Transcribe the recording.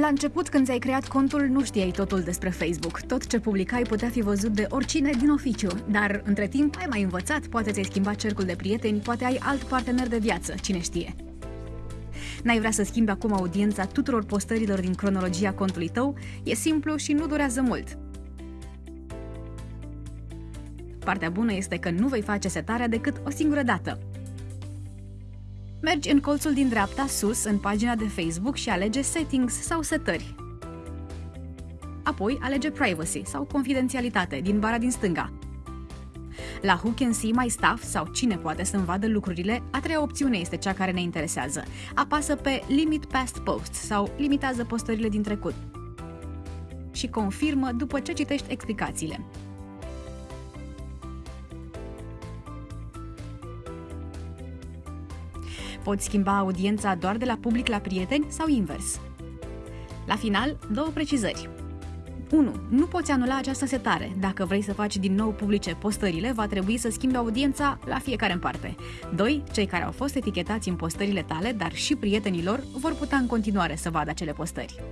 La început, când ți-ai creat contul, nu știai totul despre Facebook. Tot ce publicai putea fi văzut de oricine din oficiu. Dar, între timp, ai mai învățat, poate ți-ai schimbat cercul de prieteni, poate ai alt partener de viață, cine știe. N-ai vrea să schimbi acum audiența tuturor postărilor din cronologia contului tău? E simplu și nu durează mult. Partea bună este că nu vei face setarea decât o singură dată. Mergi în colțul din dreapta sus în pagina de Facebook și alege Settings sau Setări. Apoi alege Privacy sau Confidențialitate din bara din stânga. La Who Can See My Stuff sau Cine poate să-mi vadă lucrurile, a treia opțiune este cea care ne interesează. Apasă pe Limit Past Posts sau limitează postările din trecut și confirmă după ce citești explicațiile. Poți schimba audiența doar de la public la prieteni sau invers. La final, două precizări. 1. Nu poți anula această setare. Dacă vrei să faci din nou publice postările, va trebui să schimbi audiența la fiecare în parte. 2. Cei care au fost etichetați în postările tale, dar și prietenilor, vor putea în continuare să vadă acele postări.